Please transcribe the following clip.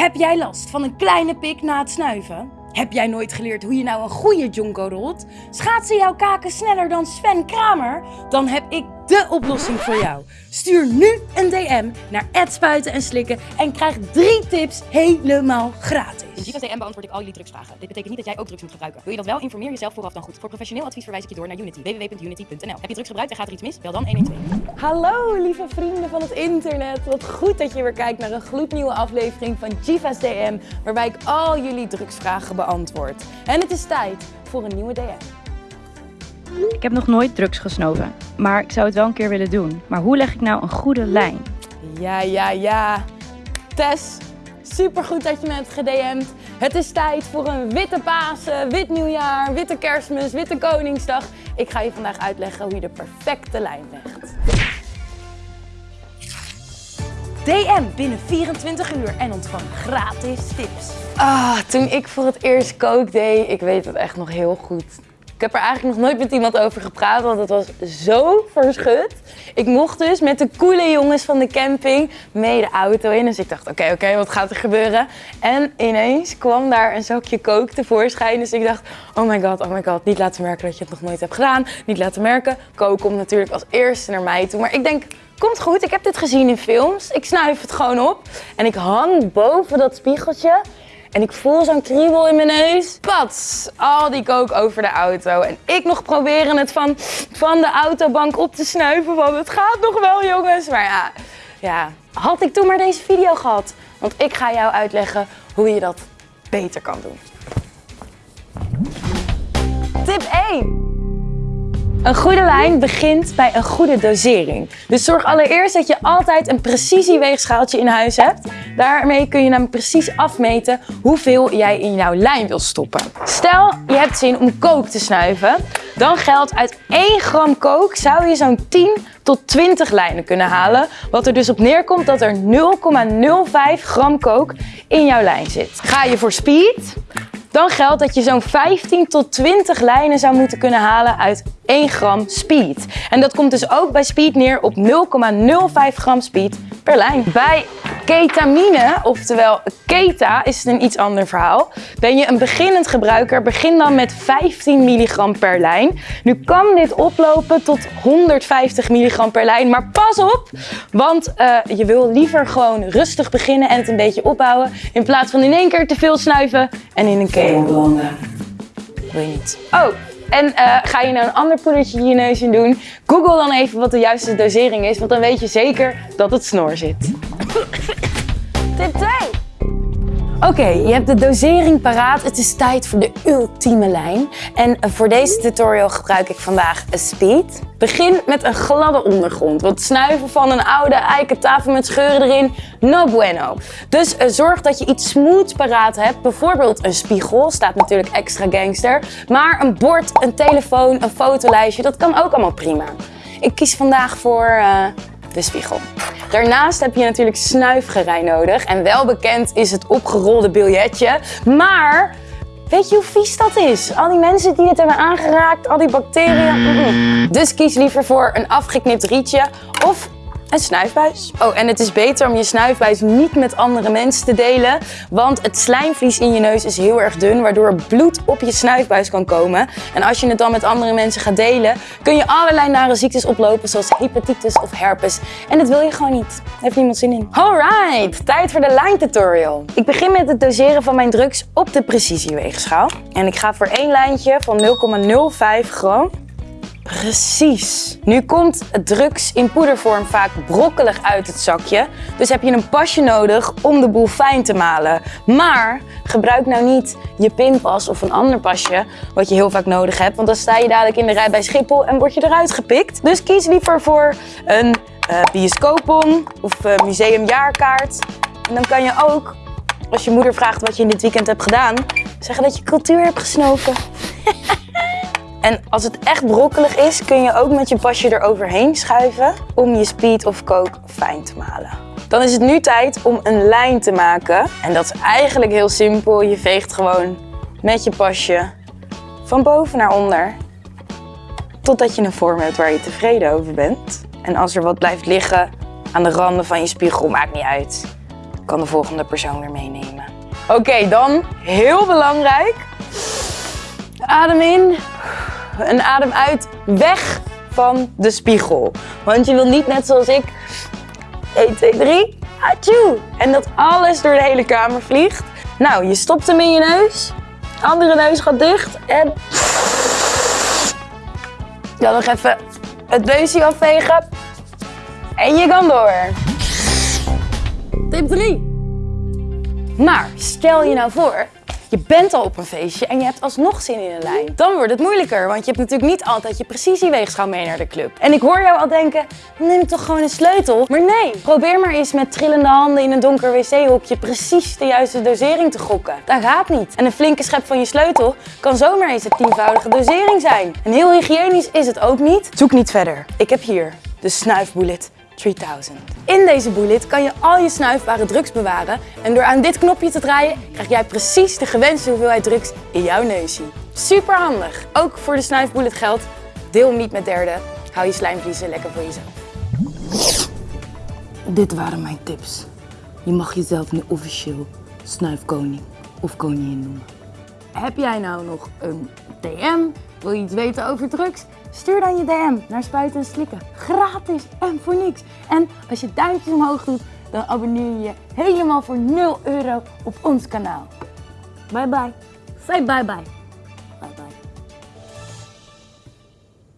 Heb jij last van een kleine pik na het snuiven? Heb jij nooit geleerd hoe je nou een goede jonko rolt? Schaatsen jouw kaken sneller dan Sven Kramer? Dan heb ik de oplossing voor jou. Stuur nu een DM naar spuiten en slikken en krijg drie tips helemaal gratis. In Givas DM beantwoord ik al jullie drugsvragen. Dit betekent niet dat jij ook drugs moet gebruiken. Wil je dat wel? Informeer jezelf vooraf dan goed. Voor professioneel advies verwijs ik je door naar Unity. www.unity.nl Heb je drugs gebruikt en gaat er iets mis? Bel dan 112. Hallo lieve vrienden van het internet. Wat goed dat je weer kijkt naar een gloednieuwe aflevering van Jiva's DM, waarbij ik al jullie drugsvragen beantwoord. En het is tijd voor een nieuwe DM. Ik heb nog nooit drugs gesnoven, maar ik zou het wel een keer willen doen. Maar hoe leg ik nou een goede lijn? Ja, ja, ja. Tess, supergoed dat je me hebt gedM'd. Het is tijd voor een witte Pasen, wit nieuwjaar, witte kerstmis, witte koningsdag. Ik ga je vandaag uitleggen hoe je de perfecte lijn legt. DM binnen 24 uur en ontvang gratis tips. Ah, toen ik voor het eerst kook deed, ik weet het echt nog heel goed. Ik heb er eigenlijk nog nooit met iemand over gepraat, want het was zo verschut. Ik mocht dus met de coole jongens van de camping mee de auto in. Dus ik dacht, oké, oké, wat gaat er gebeuren? En ineens kwam daar een zakje kook tevoorschijn. Dus ik dacht, oh my god, oh my god, niet laten merken dat je het nog nooit hebt gedaan. Niet laten merken. Kook komt natuurlijk als eerste naar mij toe. Maar ik denk, komt goed, ik heb dit gezien in films. Ik snuif het gewoon op. En ik hang boven dat spiegeltje. En ik voel zo'n kriebel in mijn neus. Pats, al die kook over de auto. En ik nog proberen het van, van de autobank op te snuiven. Want het gaat nog wel jongens. Maar ja, ja, had ik toen maar deze video gehad. Want ik ga jou uitleggen hoe je dat beter kan doen. Tip 1. Een goede lijn begint bij een goede dosering. Dus zorg allereerst dat je altijd een precisieweegschaaltje in huis hebt. Daarmee kun je namelijk precies afmeten hoeveel jij in jouw lijn wil stoppen. Stel, je hebt zin om kook te snuiven. Dan geldt uit 1 gram kook zou je zo'n 10 tot 20 lijnen kunnen halen. Wat er dus op neerkomt dat er 0,05 gram kook in jouw lijn zit. Ga je voor speed, dan geldt dat je zo'n 15 tot 20 lijnen zou moeten kunnen halen uit 1 gram speed. En dat komt dus ook bij speed neer op 0,05 gram speed per lijn. Bij ketamine, oftewel keta, is het een iets ander verhaal. Ben je een beginnend gebruiker, begin dan met 15 milligram per lijn. Nu kan dit oplopen tot 150 milligram per lijn, maar pas op, want uh, je wil liever gewoon rustig beginnen en het een beetje opbouwen, in plaats van in één keer te veel snuiven en in een keel belanden. Wil je niet. Oh, en uh, ga je nou een ander poedertje in je neus in doen, google dan even wat de juiste dosering is, want dan weet je zeker dat het snor zit. Tip 2. Oké, je hebt de dosering paraat. Het is tijd voor de ultieme lijn. En voor deze tutorial gebruik ik vandaag speed. Begin met een gladde ondergrond. Want snuiven van een oude eiken tafel met scheuren erin, no bueno. Dus uh, zorg dat je iets smooths paraat hebt. Bijvoorbeeld een spiegel, staat natuurlijk extra gangster. Maar een bord, een telefoon, een fotolijstje, dat kan ook allemaal prima. Ik kies vandaag voor uh, de spiegel. Daarnaast heb je natuurlijk snuifgerei nodig. En wel bekend is het opgerolde biljetje. Maar weet je hoe vies dat is? Al die mensen die dit hebben aangeraakt, al die bacteriën. Dus kies liever voor een afgeknipt rietje of een snuifbuis. Oh, en het is beter om je snuifbuis niet met andere mensen te delen, want het slijmvlies in je neus is heel erg dun, waardoor bloed op je snuifbuis kan komen. En als je het dan met andere mensen gaat delen, kun je allerlei nare ziektes oplopen, zoals hepatitis of herpes. En dat wil je gewoon niet. Daar heeft niemand zin in. Alright, tijd voor de line tutorial. Ik begin met het doseren van mijn drugs op de precisieweegschaal. En ik ga voor één lijntje van 0,05 gram Precies. Nu komt drugs in poedervorm vaak brokkelig uit het zakje. Dus heb je een pasje nodig om de boel fijn te malen. Maar gebruik nou niet je pinpas of een ander pasje wat je heel vaak nodig hebt. Want dan sta je dadelijk in de rij bij Schiphol en word je eruit gepikt. Dus kies liever voor een uh, bioscoopbon of uh, museumjaarkaart. En dan kan je ook, als je moeder vraagt wat je in dit weekend hebt gedaan, zeggen dat je cultuur hebt gesnoven. En als het echt brokkelig is, kun je ook met je pasje eroverheen schuiven om je speed of coke fijn te malen. Dan is het nu tijd om een lijn te maken. En dat is eigenlijk heel simpel. Je veegt gewoon met je pasje van boven naar onder. Totdat je een vorm hebt waar je tevreden over bent. En als er wat blijft liggen aan de randen van je spiegel, maakt niet uit. kan de volgende persoon weer meenemen. Oké, dan heel belangrijk. Adem in en adem uit. Weg van de spiegel. Want je wil niet net zoals ik 1, 2, 3. Atjoe! En dat alles door de hele kamer vliegt. Nou, je stopt hem in je neus. Andere neus gaat dicht. En dan nog even het neusje afvegen. En je kan door. Tip 3. Maar stel je nou voor, je bent al op een feestje en je hebt alsnog zin in een lijn. Dan wordt het moeilijker, want je hebt natuurlijk niet altijd je precisieweegschaal mee naar de club. En ik hoor jou al denken, neem toch gewoon een sleutel? Maar nee, probeer maar eens met trillende handen in een donker wc-hokje precies de juiste dosering te gokken. Dat gaat niet. En een flinke schep van je sleutel kan zomaar eens een tienvoudige dosering zijn. En heel hygiënisch is het ook niet. Zoek niet verder. Ik heb hier de snuifbullet 3000. In deze bullet kan je al je snuifbare drugs bewaren en door aan dit knopje te draaien krijg jij precies de gewenste hoeveelheid drugs in jouw neusje. Super handig. Ook voor de snuifbullet geldt, deel niet met derden. Hou je slijmvliezen lekker voor jezelf. Dit waren mijn tips. Je mag jezelf nu officieel snuifkoning of koningin noemen. Heb jij nou nog een DM? Wil je iets weten over drugs? Stuur dan je DM naar Spuiten en Slikken. Gratis en voor niks. En als je duimpjes omhoog doet, dan abonneer je je helemaal voor 0 euro op ons kanaal. Bye bye. Say bye bye.